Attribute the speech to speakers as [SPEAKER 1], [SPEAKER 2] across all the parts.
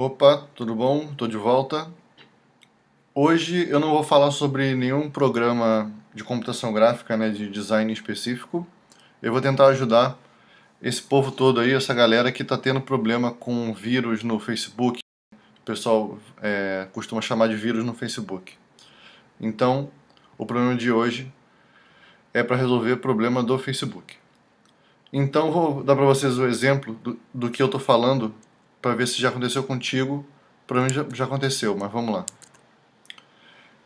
[SPEAKER 1] Opa, tudo bom? Estou de volta. Hoje eu não vou falar sobre nenhum programa de computação gráfica, né, de design específico. Eu vou tentar ajudar esse povo todo aí, essa galera que está tendo problema com vírus no Facebook. O pessoal é, costuma chamar de vírus no Facebook. Então, o problema de hoje é para resolver o problema do Facebook. Então, vou dar para vocês o exemplo do, do que eu estou falando para ver se já aconteceu contigo. Para já, já aconteceu, mas vamos lá.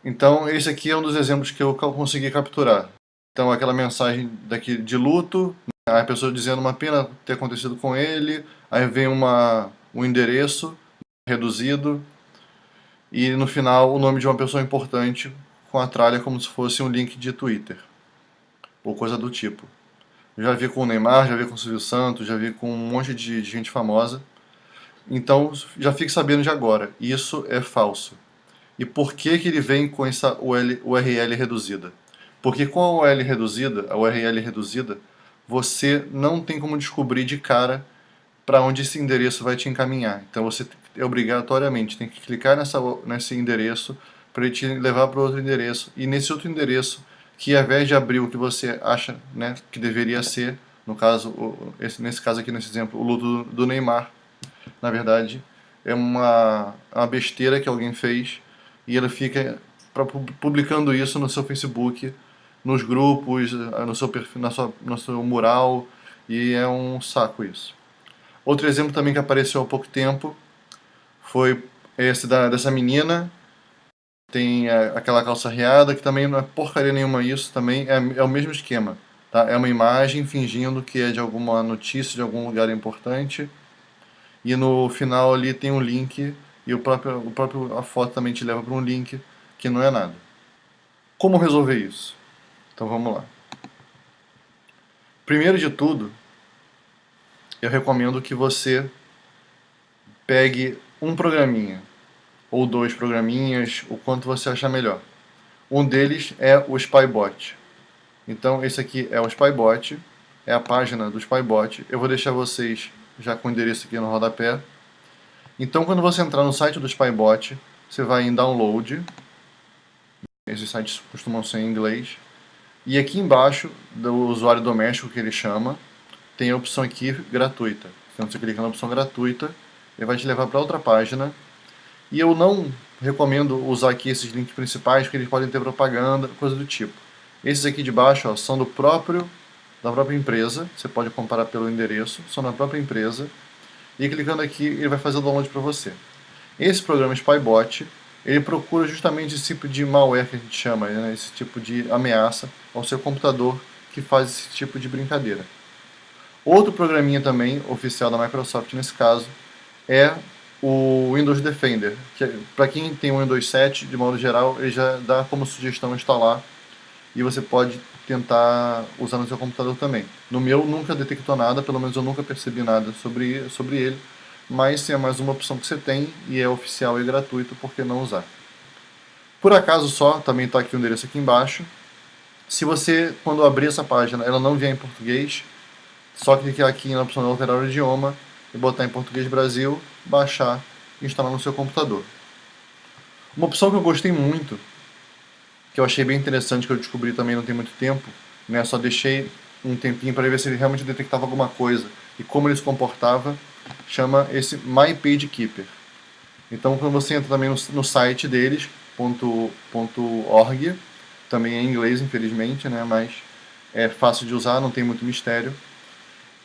[SPEAKER 1] Então, esse aqui é um dos exemplos que eu consegui capturar. Então, aquela mensagem daqui de luto, né, a pessoa dizendo uma pena ter acontecido com ele, aí vem uma, um endereço reduzido, e no final o nome de uma pessoa importante com a tralha como se fosse um link de Twitter, ou coisa do tipo. Já vi com o Neymar, já vi com o Silvio Santos, já vi com um monte de gente famosa, então, já fique sabendo de agora, isso é falso. E por que, que ele vem com essa URL reduzida? Porque com a URL reduzida, a URL reduzida, você não tem como descobrir de cara para onde esse endereço vai te encaminhar. Então você obrigatoriamente tem que clicar nessa, nesse endereço para ele te levar para outro endereço. E nesse outro endereço, que ao invés de abrir o que você acha né, que deveria ser, no caso, esse, nesse caso aqui, nesse exemplo, o luto do Neymar, na verdade, é uma, uma besteira que alguém fez e ele fica publicando isso no seu Facebook, nos grupos, no seu perfil, na sua, no seu mural, e é um saco isso. Outro exemplo também que apareceu há pouco tempo foi esse da, dessa menina, tem a, aquela calça riada, que também não é porcaria nenhuma isso, também é, é o mesmo esquema. Tá? É uma imagem fingindo que é de alguma notícia, de algum lugar importante, e no final ali tem um link e o próprio, o próprio a foto também te leva para um link que não é nada. Como resolver isso? Então vamos lá. Primeiro de tudo, eu recomendo que você pegue um programinha ou dois programinhas, o quanto você achar melhor. Um deles é o Spybot. Então esse aqui é o Spybot, é a página do Spybot. Eu vou deixar vocês já com o endereço aqui no rodapé. Então, quando você entrar no site do Spybot, você vai em Download. Esses sites costumam ser em inglês. E aqui embaixo, do usuário doméstico que ele chama, tem a opção aqui gratuita. Então, você clica na opção gratuita, ele vai te levar para outra página. E eu não recomendo usar aqui esses links principais, porque eles podem ter propaganda, coisa do tipo. Esses aqui de baixo ó, são do próprio da própria empresa, você pode comparar pelo endereço, são da própria empresa, e clicando aqui ele vai fazer o download para você. Esse programa Spybot, ele procura justamente esse tipo de malware que a gente chama, né, esse tipo de ameaça ao seu computador que faz esse tipo de brincadeira. Outro programinha também, oficial da Microsoft nesse caso, é o Windows Defender, que para quem tem o Windows 7, de modo geral, ele já dá como sugestão instalar e você pode tentar usar no seu computador também. No meu nunca detectou nada, pelo menos eu nunca percebi nada sobre, sobre ele, mas se é mais uma opção que você tem e é oficial e gratuito, por que não usar? Por acaso só, também está aqui o endereço aqui embaixo, se você, quando abrir essa página, ela não vier em português, só clicar aqui na opção de alterar o idioma e botar em português Brasil, baixar e instalar no seu computador. Uma opção que eu gostei muito que eu achei bem interessante, que eu descobri também não tem muito tempo, né? Só deixei um tempinho para ver se ele realmente detectava alguma coisa e como ele se comportava, chama esse My Page Keeper. Então quando você entra também no, no site deles, ponto, ponto .org, também é em inglês infelizmente, né? Mas é fácil de usar, não tem muito mistério.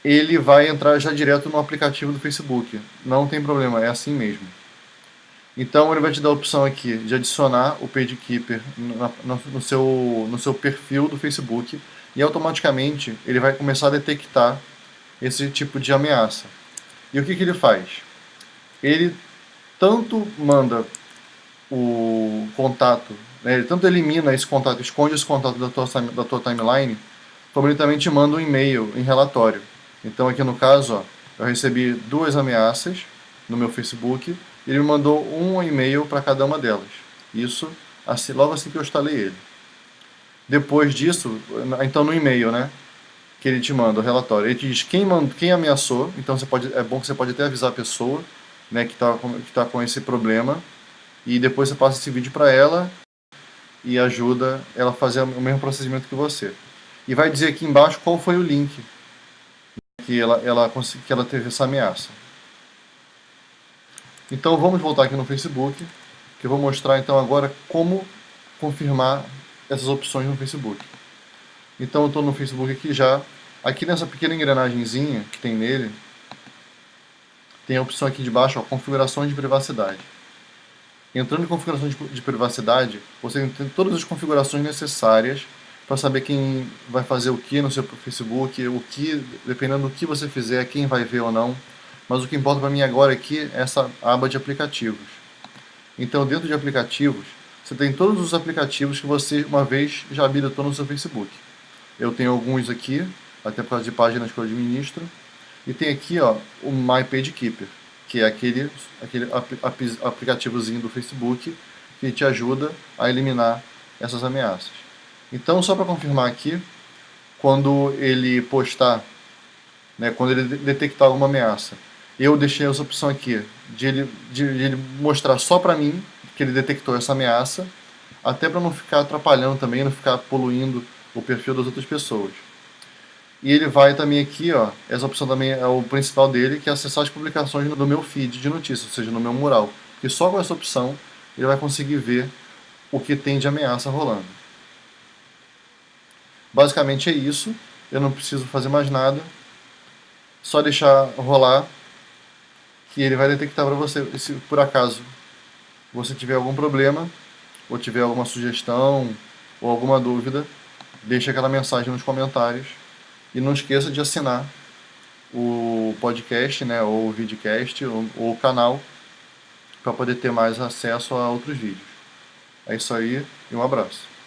[SPEAKER 1] Ele vai entrar já direto no aplicativo do Facebook. Não tem problema, é assim mesmo. Então ele vai te dar a opção aqui de adicionar o PageKeeper no, no, seu, no seu perfil do Facebook e automaticamente ele vai começar a detectar esse tipo de ameaça. E o que, que ele faz? Ele tanto manda o contato, né, ele tanto elimina esse contato, esconde esse contato da tua, da tua timeline, como ele também te manda um e-mail em relatório. Então aqui no caso, ó, eu recebi duas ameaças no meu Facebook ele me mandou um e-mail para cada uma delas. Isso assim, logo assim que eu instalei ele. Depois disso, então no e-mail, né? Que ele te manda o relatório. Ele te diz quem, manda, quem ameaçou, então você pode, é bom que você pode até avisar a pessoa. né, que está que tá com esse problema e depois você passa esse vídeo para ela e ajuda ela a fazer o mesmo procedimento que você. E vai dizer aqui embaixo qual foi o link que ela, ela, que ela teve essa ameaça. Então vamos voltar aqui no Facebook, que eu vou mostrar então agora como confirmar essas opções no Facebook. Então eu estou no Facebook aqui já, aqui nessa pequena engrenagemzinha que tem nele, tem a opção aqui de baixo, ó, configurações de privacidade. Entrando em configurações de, de privacidade, você tem todas as configurações necessárias para saber quem vai fazer o que no seu Facebook, o que, dependendo do que você fizer, quem vai ver ou não. Mas o que importa para mim agora aqui é essa aba de aplicativos. Então, dentro de aplicativos, você tem todos os aplicativos que você uma vez já habilitou no seu Facebook. Eu tenho alguns aqui, até por causa de páginas que eu administro. E tem aqui ó, o My Page Keeper, que é aquele, aquele aplicativozinho do Facebook que te ajuda a eliminar essas ameaças. Então, só para confirmar aqui, quando ele postar, né, quando ele detectar alguma ameaça, eu deixei essa opção aqui de ele, de, de ele mostrar só para mim que ele detectou essa ameaça, até para não ficar atrapalhando também, não ficar poluindo o perfil das outras pessoas. E ele vai também aqui, ó, essa opção também é o principal dele, que é acessar as publicações do meu feed de notícias, ou seja, no meu mural. E só com essa opção ele vai conseguir ver o que tem de ameaça rolando. Basicamente é isso, eu não preciso fazer mais nada, só deixar rolar que ele vai detectar para você, se por acaso você tiver algum problema, ou tiver alguma sugestão, ou alguma dúvida, deixe aquela mensagem nos comentários e não esqueça de assinar o podcast, né, ou o videocast, ou, ou o canal, para poder ter mais acesso a outros vídeos. É isso aí e um abraço.